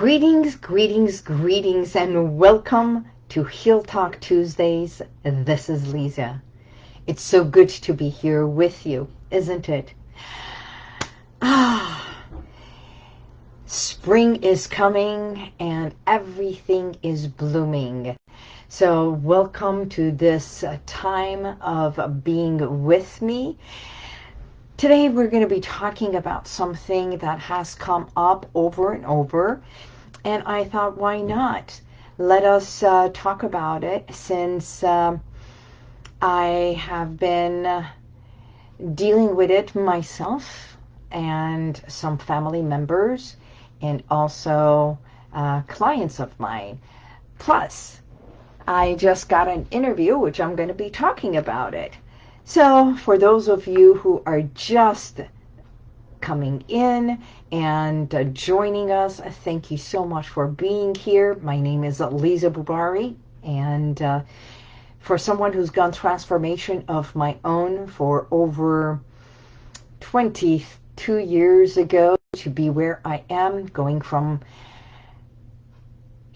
Greetings, greetings, greetings, and welcome to Heal Talk Tuesdays. This is Lisa. It's so good to be here with you, isn't it? Ah, spring is coming and everything is blooming. So welcome to this time of being with me. Today we're going to be talking about something that has come up over and over and I thought why not let us uh, talk about it since um, I have been dealing with it myself and some family members and also uh, clients of mine. Plus, I just got an interview which I'm going to be talking about it. So for those of you who are just coming in and uh, joining us, thank you so much for being here. My name is Lisa Bubari, and uh, for someone who's gone transformation of my own for over 22 years ago to be where I am, going from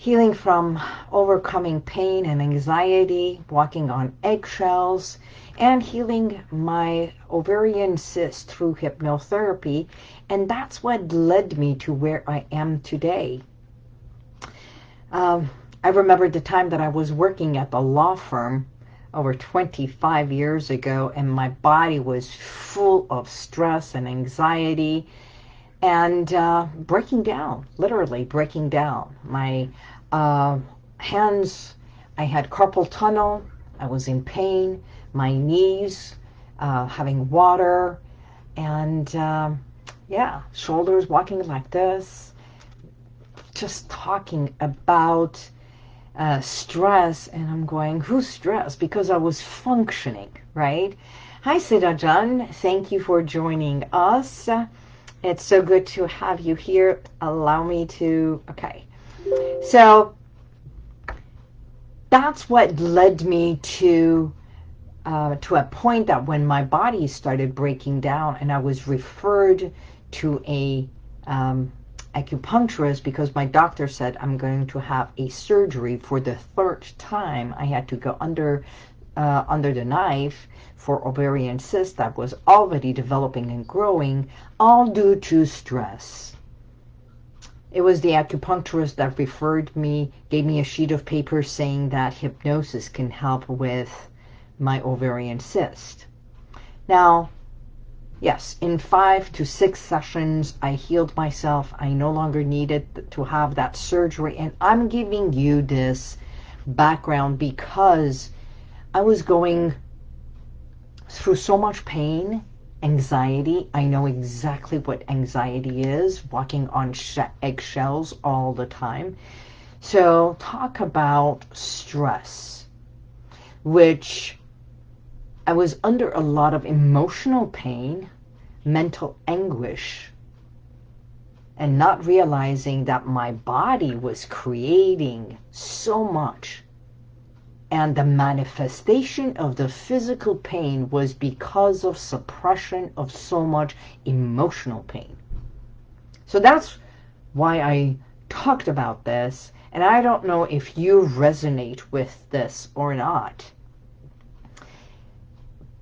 healing from overcoming pain and anxiety, walking on eggshells, and healing my ovarian cyst through hypnotherapy. And that's what led me to where I am today. Um, I remember the time that I was working at the law firm over 25 years ago and my body was full of stress and anxiety and uh, breaking down, literally breaking down. My uh, hands, I had carpal tunnel, I was in pain, my knees, uh, having water, and um, yeah, shoulders walking like this, just talking about uh, stress, and I'm going, who's stressed? Because I was functioning, right? Hi, Sidajan. Thank you for joining us. It's so good to have you here. Allow me to, okay. So that's what led me to uh, to a point that when my body started breaking down and I was referred to a um, acupuncturist because my doctor said I'm going to have a surgery for the third time. I had to go under uh, under the knife for ovarian cyst that was already developing and growing, all due to stress. It was the acupuncturist that referred me, gave me a sheet of paper saying that hypnosis can help with my ovarian cyst. Now, yes, in five to six sessions, I healed myself. I no longer needed to have that surgery. And I'm giving you this background because I was going through so much pain, anxiety. I know exactly what anxiety is, walking on eggshells all the time. So talk about stress, which I was under a lot of emotional pain, mental anguish, and not realizing that my body was creating so much. And the manifestation of the physical pain was because of suppression of so much emotional pain. So that's why I talked about this. And I don't know if you resonate with this or not.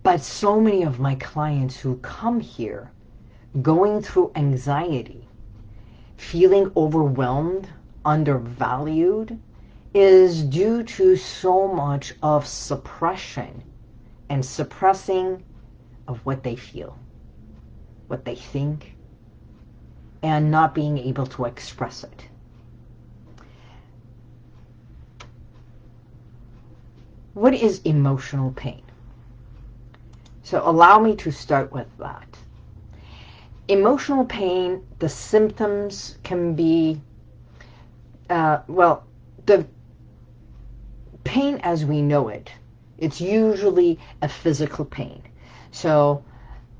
But so many of my clients who come here going through anxiety, feeling overwhelmed, undervalued, is due to so much of suppression and suppressing of what they feel, what they think, and not being able to express it. What is emotional pain? So allow me to start with that. Emotional pain, the symptoms can be, uh, well, the pain as we know it, it's usually a physical pain. So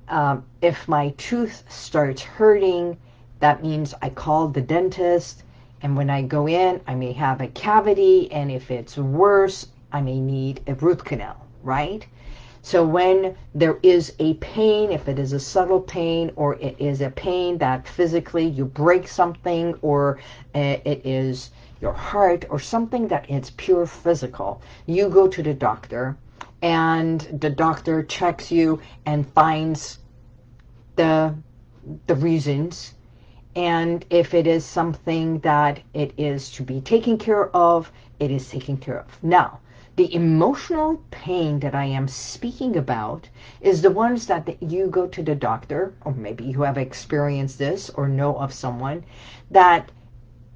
um, if my tooth starts hurting, that means I call the dentist, and when I go in, I may have a cavity, and if it's worse, I may need a root canal, right? So when there is a pain, if it is a subtle pain or it is a pain that physically you break something or uh, it is your heart or something that is pure physical, you go to the doctor and the doctor checks you and finds the the reasons and if it is something that it is to be taken care of, it is taken care of. Now, the emotional pain that I am speaking about is the ones that you go to the doctor, or maybe you have experienced this or know of someone, that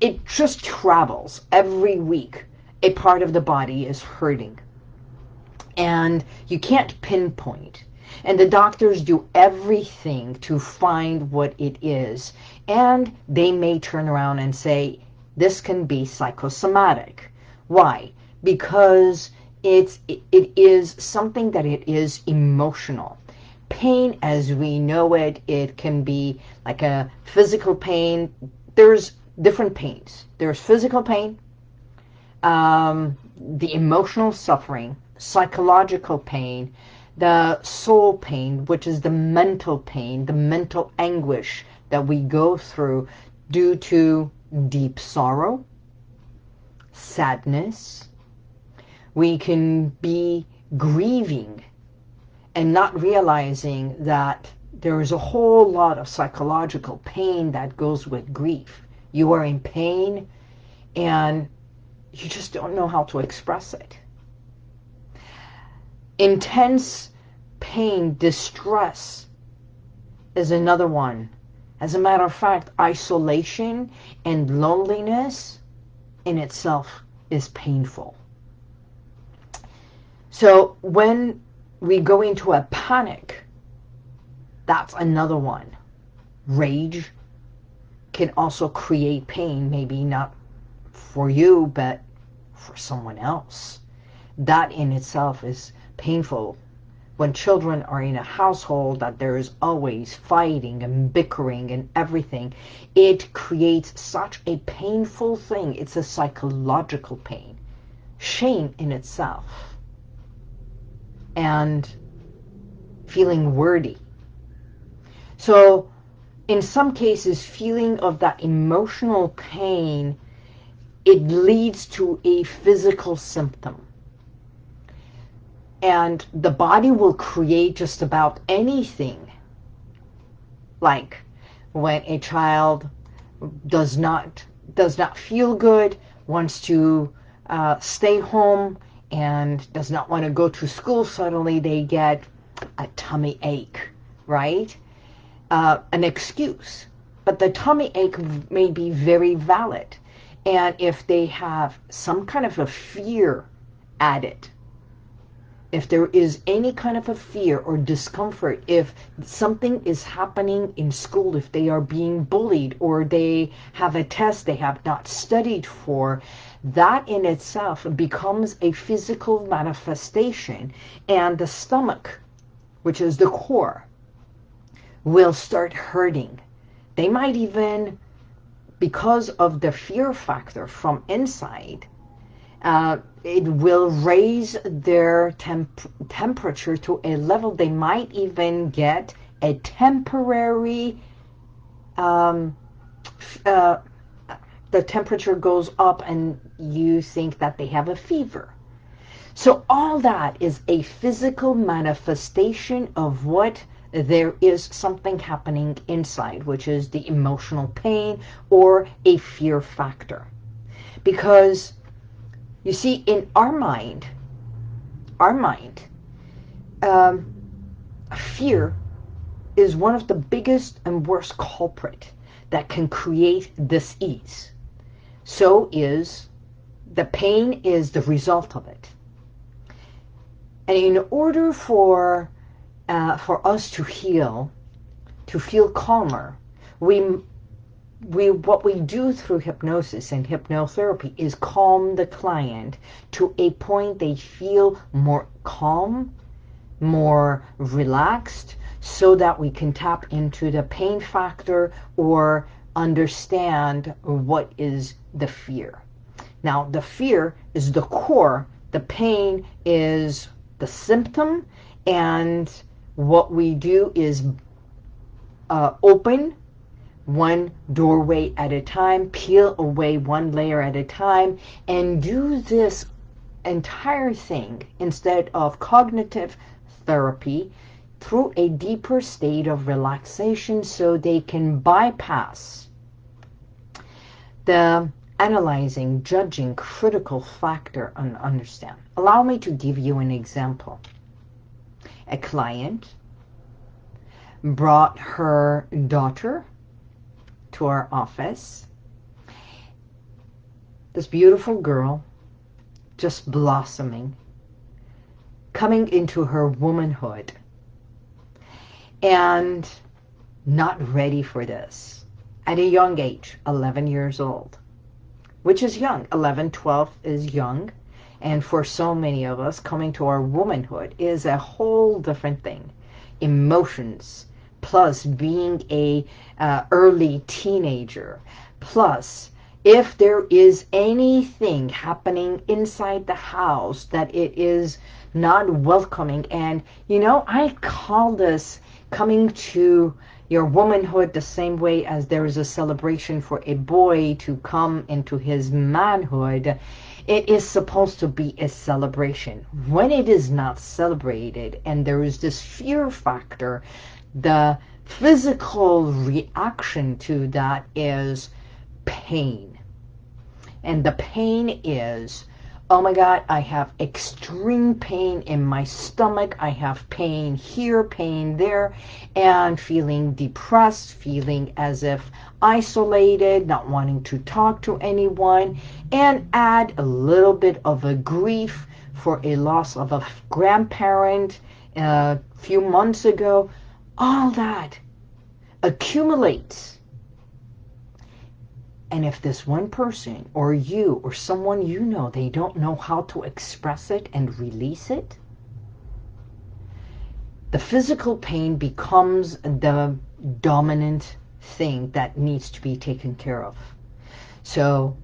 it just travels every week. A part of the body is hurting. And you can't pinpoint. And the doctors do everything to find what it is. And they may turn around and say, this can be psychosomatic. Why? because it's, it, it is something that it is emotional. Pain as we know it, it can be like a physical pain. There's different pains. There's physical pain, um, the emotional suffering, psychological pain, the soul pain, which is the mental pain, the mental anguish that we go through due to deep sorrow, sadness, we can be grieving and not realizing that there is a whole lot of psychological pain that goes with grief. You are in pain and you just don't know how to express it. Intense pain, distress is another one. As a matter of fact, isolation and loneliness in itself is painful. So when we go into a panic, that's another one. Rage can also create pain, maybe not for you, but for someone else. That in itself is painful. When children are in a household that there is always fighting and bickering and everything, it creates such a painful thing. It's a psychological pain. Shame in itself and feeling worthy. So in some cases, feeling of that emotional pain, it leads to a physical symptom. And the body will create just about anything. Like when a child does not does not feel good, wants to uh, stay home, and does not want to go to school, suddenly they get a tummy ache, right? Uh, an excuse. But the tummy ache may be very valid. And if they have some kind of a fear added, if there is any kind of a fear or discomfort, if something is happening in school, if they are being bullied or they have a test they have not studied for, that in itself becomes a physical manifestation and the stomach, which is the core, will start hurting. They might even, because of the fear factor from inside, uh, it will raise their temp temperature to a level they might even get a temporary um, uh, the temperature goes up and you think that they have a fever. So all that is a physical manifestation of what there is something happening inside, which is the emotional pain or a fear factor. Because, you see, in our mind, our mind, um, fear is one of the biggest and worst culprit that can create dis-ease so is the pain is the result of it. And in order for uh, for us to heal, to feel calmer, we we what we do through hypnosis and hypnotherapy is calm the client to a point they feel more calm, more relaxed, so that we can tap into the pain factor or understand what is the fear. Now, the fear is the core. The pain is the symptom, And what we do is uh, open one doorway at a time, peel away one layer at a time, and do this entire thing instead of cognitive therapy through a deeper state of relaxation so they can bypass the analyzing, judging, critical factor and understand. Allow me to give you an example. A client brought her daughter to our office. This beautiful girl, just blossoming, coming into her womanhood and not ready for this at a young age, 11 years old, which is young. 11, 12 is young. And for so many of us, coming to our womanhood is a whole different thing. Emotions, plus being a uh, early teenager, plus if there is anything happening inside the house that it is not welcoming. And, you know, I call this coming to your womanhood the same way as there is a celebration for a boy to come into his manhood. It is supposed to be a celebration. When it is not celebrated and there is this fear factor, the physical reaction to that is pain. And the pain is oh my God, I have extreme pain in my stomach. I have pain here, pain there, and feeling depressed, feeling as if isolated, not wanting to talk to anyone, and add a little bit of a grief for a loss of a grandparent a uh, few months ago. All that accumulates and if this one person or you or someone you know, they don't know how to express it and release it, the physical pain becomes the dominant thing that needs to be taken care of. So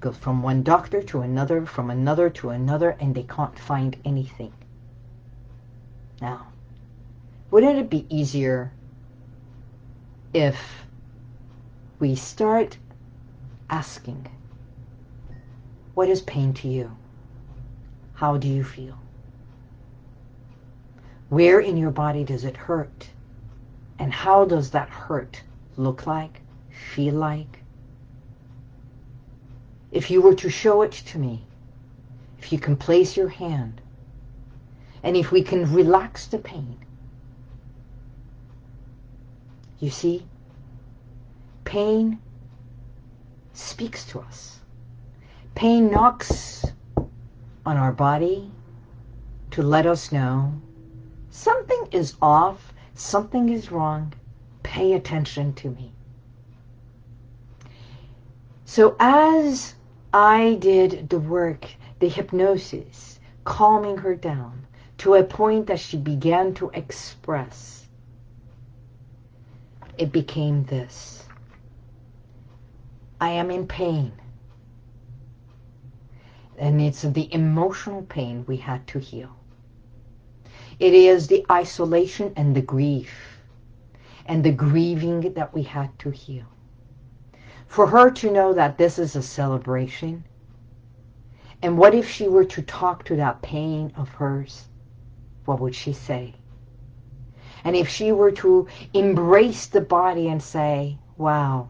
go from one doctor to another, from another to another, and they can't find anything. Now, wouldn't it be easier if we start asking, what is pain to you? How do you feel? Where in your body does it hurt? And how does that hurt look like, feel like? If you were to show it to me, if you can place your hand, and if we can relax the pain, you see, pain speaks to us. Pain knocks on our body to let us know something is off, something is wrong, pay attention to me. So as I did the work, the hypnosis, calming her down to a point that she began to express, it became this. I am in pain. And it's the emotional pain we had to heal. It is the isolation and the grief and the grieving that we had to heal. For her to know that this is a celebration, and what if she were to talk to that pain of hers? What would she say? And if she were to embrace the body and say, wow,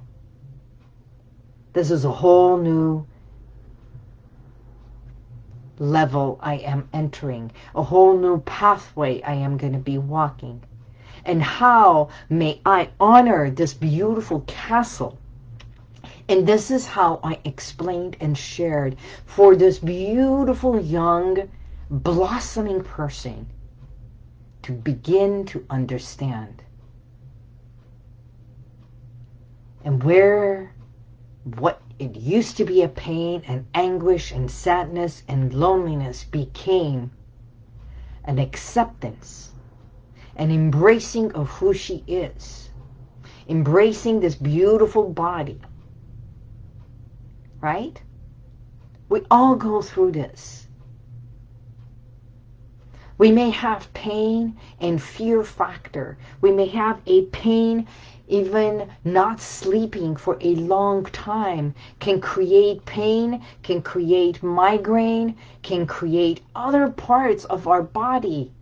this is a whole new level I am entering, a whole new pathway I am going to be walking. And how may I honor this beautiful castle? And this is how I explained and shared for this beautiful young blossoming person to begin to understand. And where what it used to be a pain and anguish and sadness and loneliness became an acceptance, an embracing of who she is, embracing this beautiful body, right? We all go through this. We may have pain and fear factor. We may have a pain even not sleeping for a long time can create pain, can create migraine, can create other parts of our body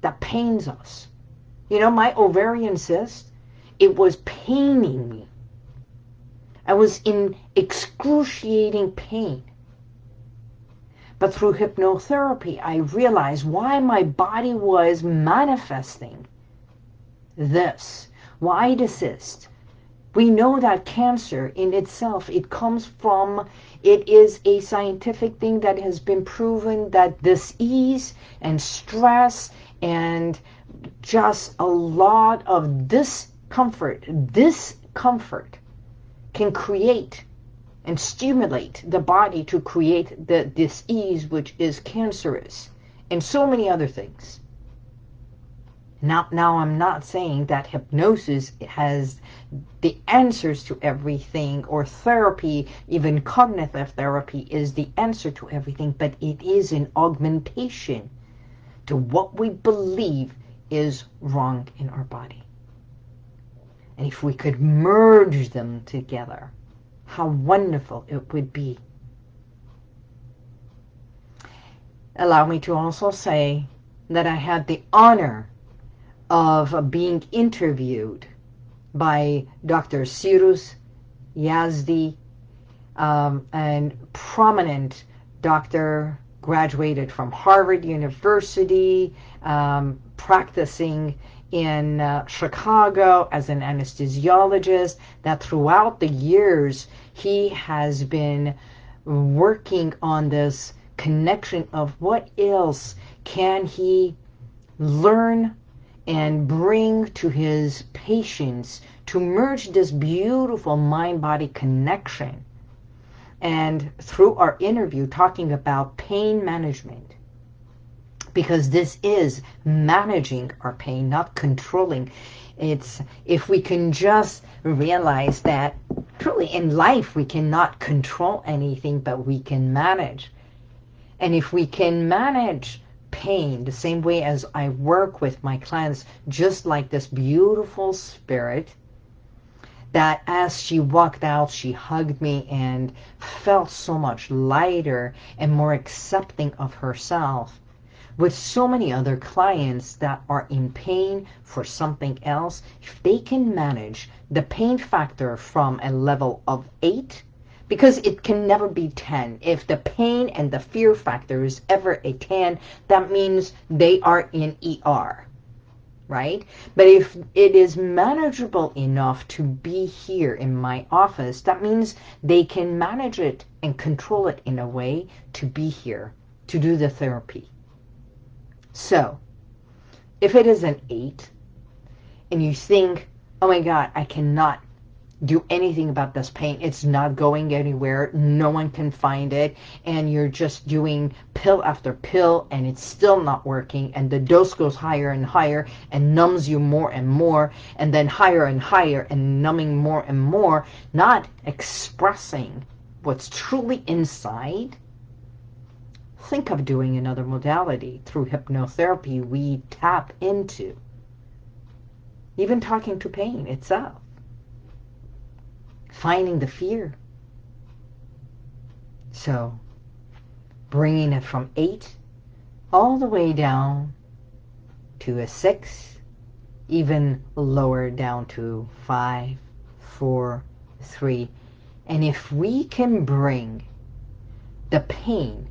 that pains us. You know, my ovarian cyst, it was paining me. I was in excruciating pain. But through hypnotherapy, I realized why my body was manifesting this. Why desist? We know that cancer in itself, it comes from, it is a scientific thing that has been proven that disease and stress and just a lot of discomfort, discomfort can create and stimulate the body to create the disease which is cancerous and so many other things. Now, now I'm not saying that hypnosis has the answers to everything or therapy, even cognitive therapy is the answer to everything, but it is an augmentation to what we believe is wrong in our body. And if we could merge them together, how wonderful it would be. Allow me to also say that I had the honor of being interviewed by Dr. Cyrus Yazdi, um, and prominent doctor, graduated from Harvard University, um, practicing in uh, Chicago as an anesthesiologist, that throughout the years he has been working on this connection of what else can he learn and bring to his patients to merge this beautiful mind-body connection. And through our interview talking about pain management, because this is managing our pain, not controlling. It's if we can just realize that truly in life we cannot control anything, but we can manage. And if we can manage pain the same way as I work with my clients, just like this beautiful spirit that as she walked out, she hugged me and felt so much lighter and more accepting of herself. With so many other clients that are in pain for something else, if they can manage the pain factor from a level of 8 because it can never be 10. If the pain and the fear factor is ever a 10, that means they are in ER, right? But if it is manageable enough to be here in my office, that means they can manage it and control it in a way to be here, to do the therapy. So, if it is an 8, and you think, oh my God, I cannot do anything about this pain. It's not going anywhere. No one can find it. And you're just doing pill after pill and it's still not working. And the dose goes higher and higher and numbs you more and more. And then higher and higher and numbing more and more. Not expressing what's truly inside. Think of doing another modality. Through hypnotherapy, we tap into. Even talking to pain itself finding the fear. So, bringing it from 8 all the way down to a 6, even lower down to five, four, three. And if we can bring the pain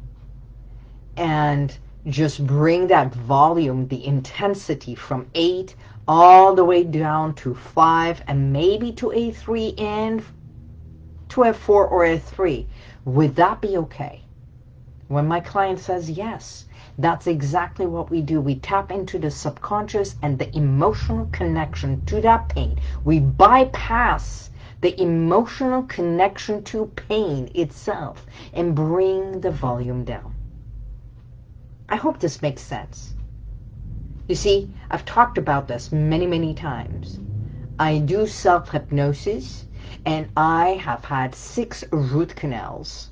and just bring that volume, the intensity from 8 all the way down to 5 and maybe to a 3 and to a 4 or a 3. Would that be okay? When my client says yes, that's exactly what we do. We tap into the subconscious and the emotional connection to that pain. We bypass the emotional connection to pain itself and bring the volume down. I hope this makes sense. You see, I've talked about this many, many times. I do self-hypnosis and I have had six root canals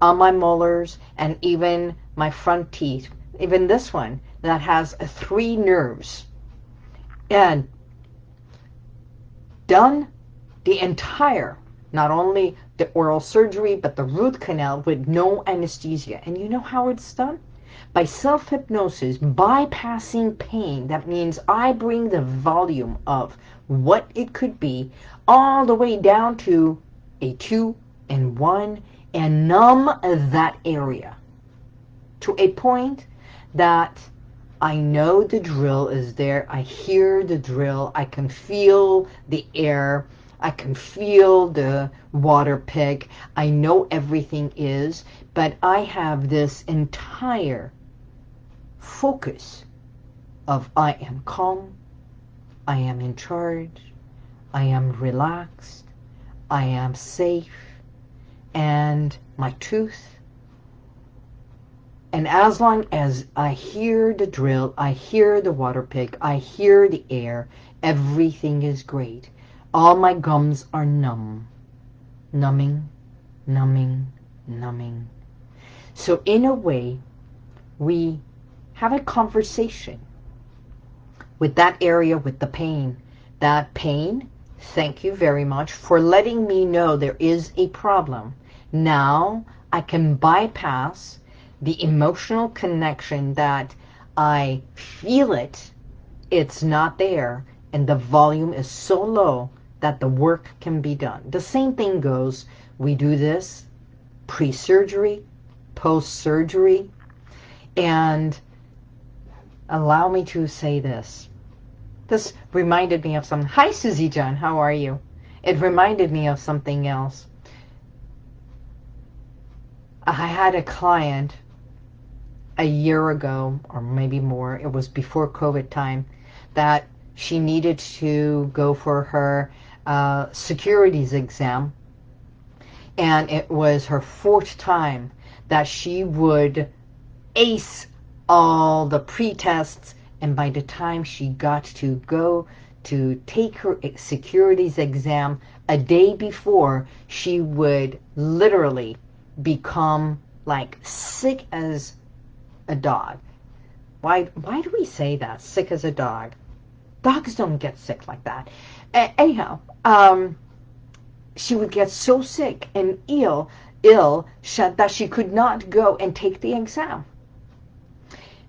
on my molars and even my front teeth even this one, that has three nerves. And done the entire, not only the oral surgery, but the root canal with no anesthesia. And you know how it's done? By self-hypnosis, bypassing pain. That means I bring the volume of what it could be all the way down to a two and one and numb that area to a point that I know the drill is there. I hear the drill. I can feel the air. I can feel the water pick. I know everything is, but I have this entire focus of I am calm, I am in charge, I am relaxed, I am safe, and my tooth and as long as I hear the drill, I hear the water pick, I hear the air, everything is great. All my gums are numb. Numbing, numbing, numbing. So in a way, we have a conversation with that area with the pain. That pain, thank you very much for letting me know there is a problem. Now I can bypass the emotional connection that I feel it, it's not there, and the volume is so low that the work can be done. The same thing goes, we do this pre-surgery, post-surgery, and allow me to say this. This reminded me of something. hi Susie John, how are you? It reminded me of something else. I had a client a year ago, or maybe more, it was before COVID time, that she needed to go for her uh, securities exam. And it was her fourth time that she would ace all the pre-tests. And by the time she got to go to take her securities exam a day before, she would literally become like sick as a dog. Why, why do we say that? Sick as a dog. Dogs don't get sick like that. anyhow, um, she would get so sick and ill, ill that she could not go and take the exam.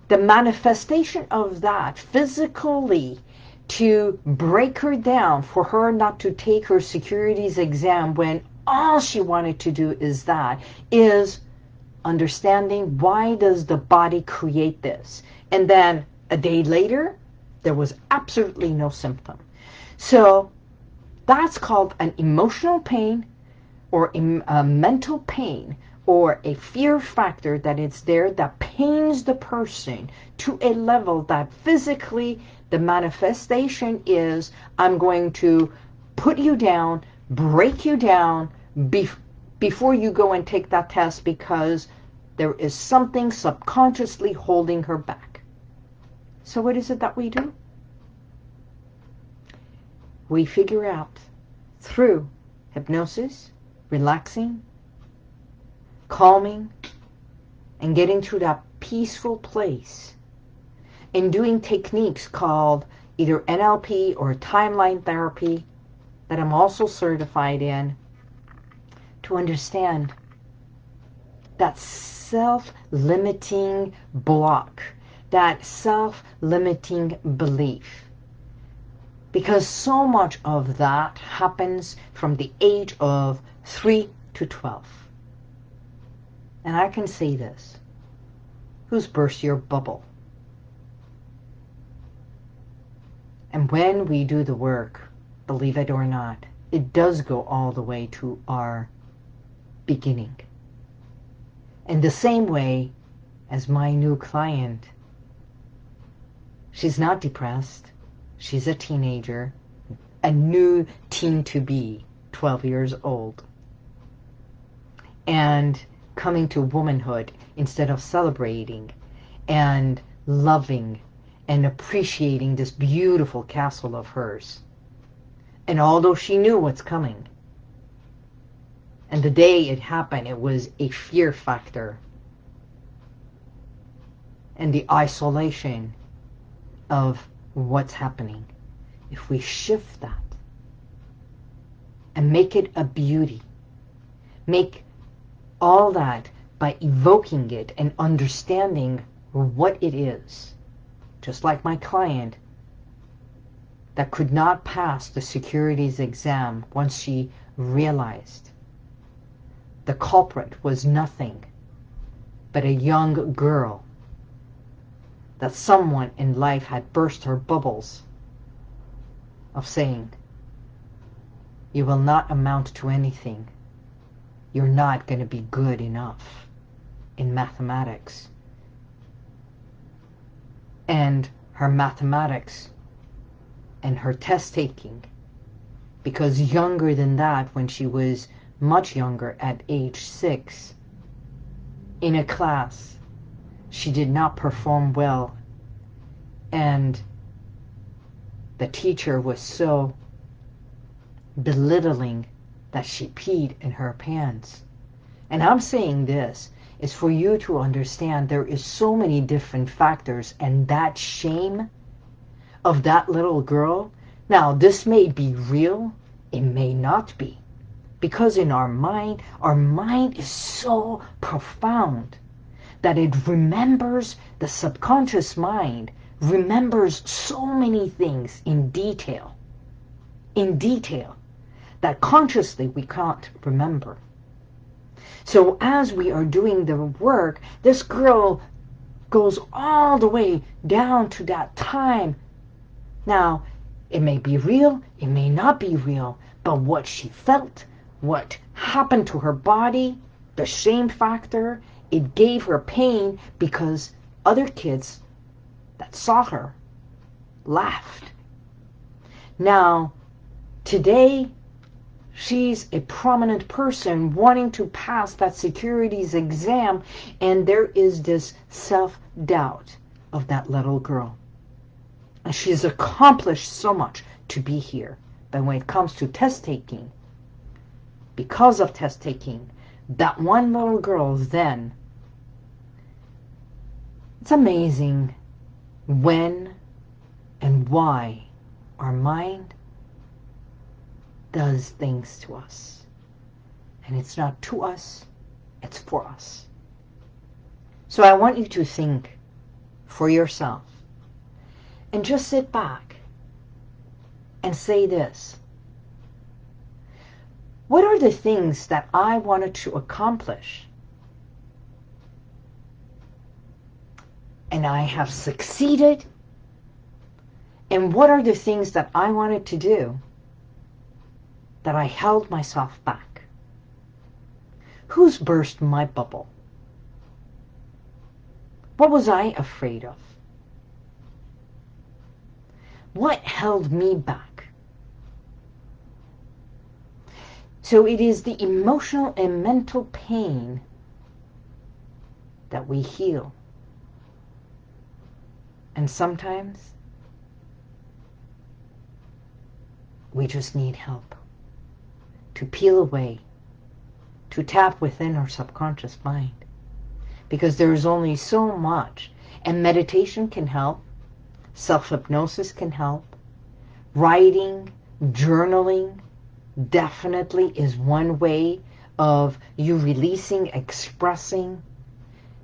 The manifestation of that physically to break her down for her not to take her securities exam when all she wanted to do is that is understanding why does the body create this. And then a day later, there was absolutely no symptom. So that's called an emotional pain or a uh, mental pain or a fear factor that it's there that pains the person to a level that physically the manifestation is I'm going to put you down, break you down, bef before you go and take that test because there is something subconsciously holding her back. So what is it that we do? We figure out through hypnosis, relaxing, calming, and getting to that peaceful place and doing techniques called either NLP or timeline therapy that I'm also certified in to understand that self-limiting block, that self-limiting belief. Because so much of that happens from the age of 3 to 12. And I can say this. Who's burst your bubble? And when we do the work, believe it or not, it does go all the way to our beginning. In the same way as my new client, she's not depressed. She's a teenager, a new teen to be, 12 years old. And coming to womanhood instead of celebrating and loving and appreciating this beautiful castle of hers. And although she knew what's coming, and the day it happened, it was a fear factor. and the isolation of what's happening. If we shift that and make it a beauty, make all that by evoking it and understanding what it is, just like my client that could not pass the securities exam once she realized the culprit was nothing but a young girl that someone in life had burst her bubbles of saying, you will not amount to anything. You're not going to be good enough in mathematics. And her mathematics and her test taking, because younger than that, when she was much younger, at age six, in a class, she did not perform well and the teacher was so belittling that she peed in her pants. And I'm saying this is for you to understand there is so many different factors and that shame of that little girl. Now, this may be real. It may not be. Because in our mind, our mind is so profound that it remembers the subconscious mind remembers so many things in detail, in detail, that consciously we can't remember. So as we are doing the work, this girl goes all the way down to that time. Now, it may be real, it may not be real, but what she felt, what happened to her body, the shame factor, it gave her pain because other kids that saw her laughed. Now, today, she's a prominent person wanting to pass that securities exam, and there is this self-doubt of that little girl. And she's accomplished so much to be here. But when it comes to test taking, because of test taking, that one little girl then, it's amazing when and why our mind does things to us. And it's not to us, it's for us. So I want you to think for yourself and just sit back and say this. What are the things that I wanted to accomplish and I have succeeded? And what are the things that I wanted to do that I held myself back? Who's burst my bubble? What was I afraid of? What held me back? So it is the emotional and mental pain that we heal. And sometimes we just need help to peel away, to tap within our subconscious mind. Because there is only so much. And meditation can help. Self-hypnosis can help. Writing, journaling definitely is one way of you releasing, expressing,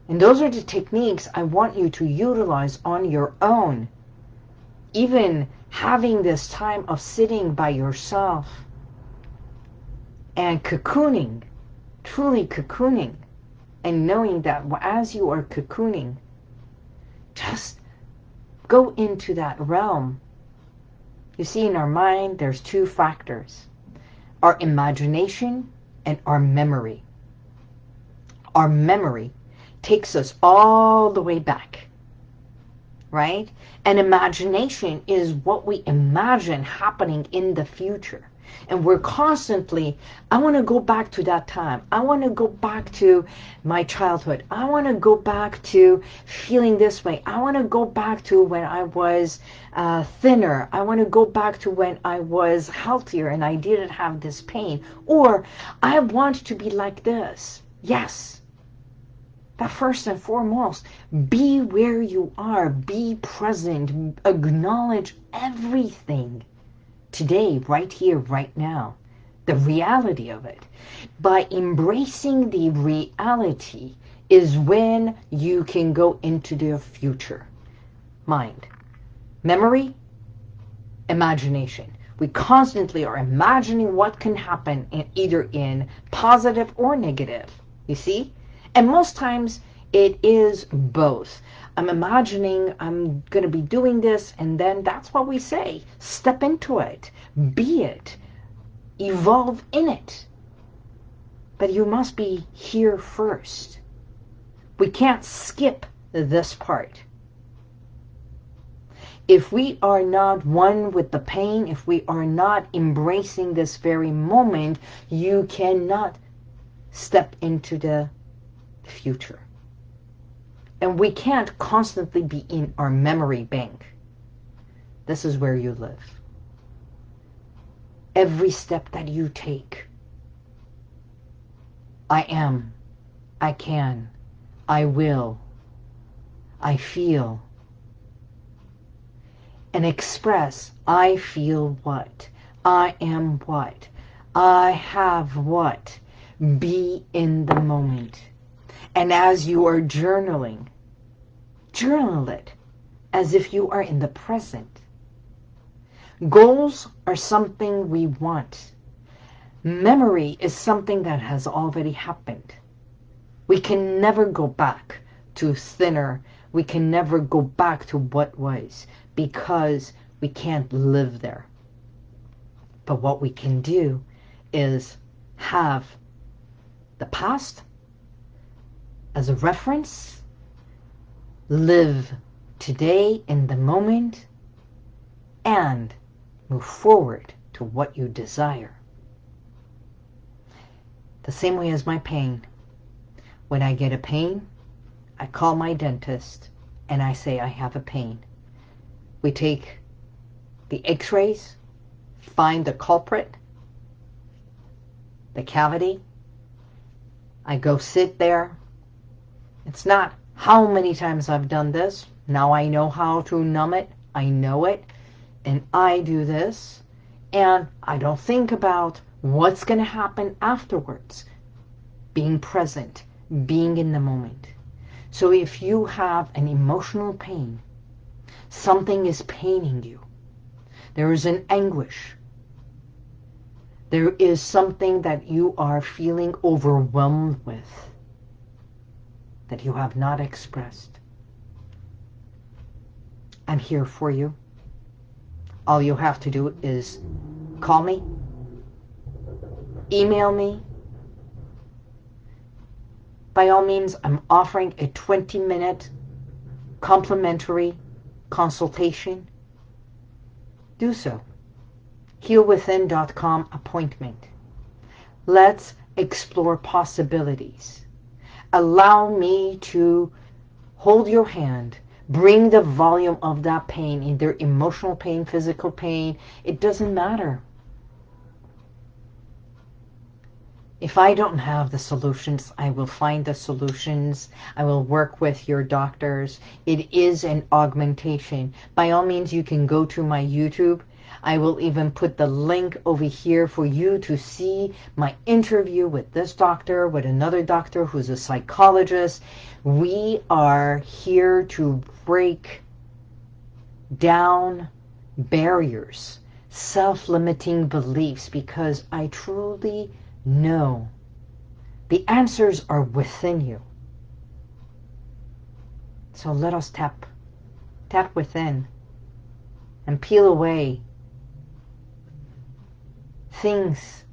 and those are the techniques I want you to utilize on your own. Even having this time of sitting by yourself and cocooning, truly cocooning, and knowing that as you are cocooning, just go into that realm. You see, in our mind, there's two factors. Our imagination and our memory. Our memory takes us all the way back, right? And imagination is what we imagine happening in the future. And we're constantly, I want to go back to that time. I want to go back to my childhood. I want to go back to feeling this way. I want to go back to when I was uh, thinner. I want to go back to when I was healthier and I didn't have this pain. Or I want to be like this. Yes, But first and foremost, be where you are, be present, acknowledge everything today, right here, right now, the reality of it. By embracing the reality is when you can go into the future. Mind. Memory, imagination. We constantly are imagining what can happen in either in positive or negative. You see? And most times it is both. I'm imagining I'm going to be doing this, and then that's what we say. Step into it. Be it. Evolve in it. But you must be here first. We can't skip this part. If we are not one with the pain, if we are not embracing this very moment, you cannot step into the future. And we can't constantly be in our memory bank. This is where you live. Every step that you take, I am, I can, I will, I feel, and express, I feel what, I am what, I have what, be in the moment. And as you are journaling, journal it as if you are in the present. Goals are something we want. Memory is something that has already happened. We can never go back to thinner. We can never go back to what was because we can't live there. But what we can do is have the past as a reference, live today in the moment, and move forward to what you desire. The same way as my pain. When I get a pain, I call my dentist and I say I have a pain. We take the x-rays, find the culprit, the cavity. I go sit there it's not how many times I've done this. Now I know how to numb it. I know it. And I do this. And I don't think about what's going to happen afterwards. Being present. Being in the moment. So if you have an emotional pain, something is paining you. There is an anguish. There is something that you are feeling overwhelmed with that you have not expressed. I'm here for you. All you have to do is call me, email me. By all means, I'm offering a 20-minute complimentary consultation. Do so. HealWithin.com appointment. Let's explore possibilities allow me to hold your hand, bring the volume of that pain, either emotional pain, physical pain, it doesn't matter. If I don't have the solutions, I will find the solutions. I will work with your doctors. It is an augmentation. By all means, you can go to my YouTube I will even put the link over here for you to see my interview with this doctor, with another doctor who's a psychologist. We are here to break down barriers, self-limiting beliefs, because I truly know the answers are within you. So let us tap, tap within and peel away things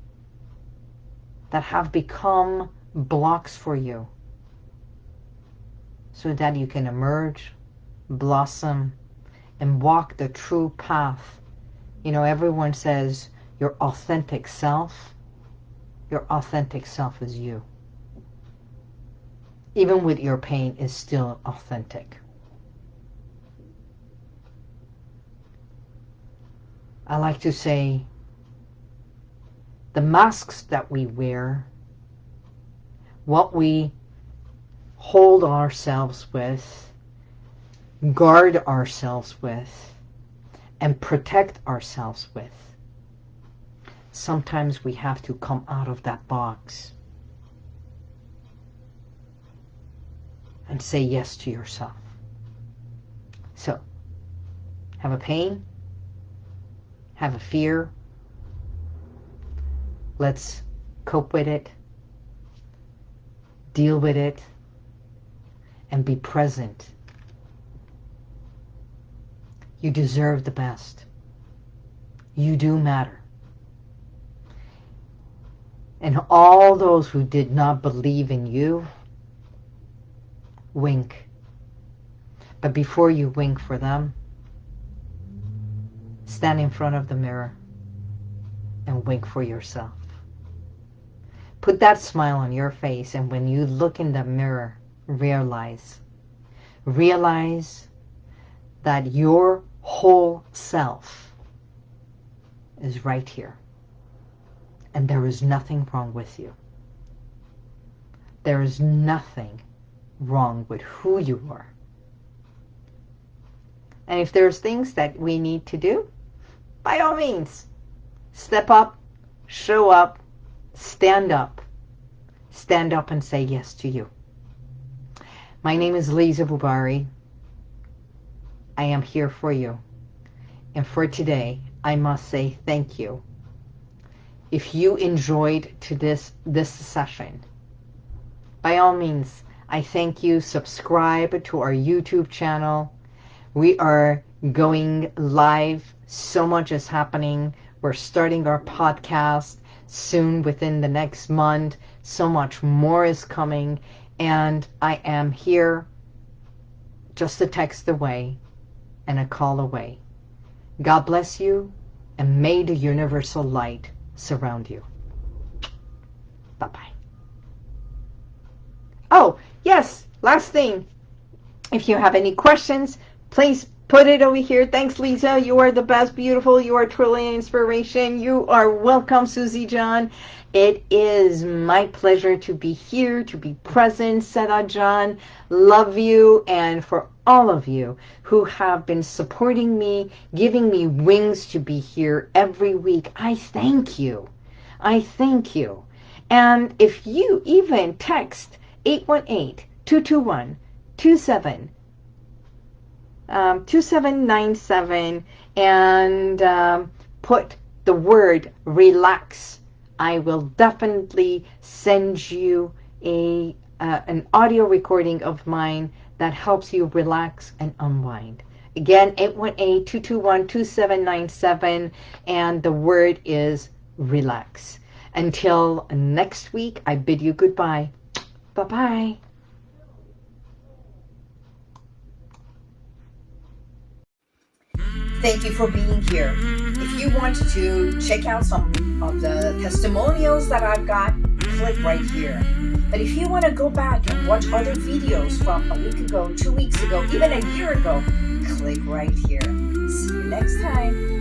that have become blocks for you so that you can emerge, blossom, and walk the true path. You know, everyone says your authentic self. Your authentic self is you. Even with your pain is still authentic. I like to say the masks that we wear, what we hold ourselves with, guard ourselves with, and protect ourselves with. Sometimes we have to come out of that box and say yes to yourself. So, have a pain, have a fear, let's cope with it, deal with it, and be present. You deserve the best. You do matter. And all those who did not believe in you, wink. But before you wink for them, stand in front of the mirror and wink for yourself. Put that smile on your face and when you look in the mirror, realize, realize that your whole self is right here. And there is nothing wrong with you. There is nothing wrong with who you are. And if there's things that we need to do, by all means, step up, show up, stand up. Stand up and say yes to you. My name is Lisa Bubari. I am here for you. And for today, I must say thank you. If you enjoyed to this, this session, by all means, I thank you. Subscribe to our YouTube channel. We are going live. So much is happening. We're starting our podcast soon within the next month. So much more is coming. And I am here just a text away and a call away. God bless you and may the universal light surround you. Bye-bye. Oh, yes, last thing. If you have any questions, please put it over here. Thanks, Lisa. You are the best, beautiful. You are truly an inspiration. You are welcome, Susie John. It is my pleasure to be here, to be present, Seda John. Love you. And for all of you who have been supporting me, giving me wings to be here every week, I thank you. I thank you. And if you even text 818-221-27 um, 2797 and um, put the word relax. I will definitely send you a uh, an audio recording of mine that helps you relax and unwind. Again, 818-221-2797 and the word is relax. Until next week, I bid you goodbye. Bye-bye. Thank you for being here. If you want to check out some of the testimonials that I've got, click right here. But if you want to go back and watch other videos from a week ago, two weeks ago, even a year ago, click right here. See you next time.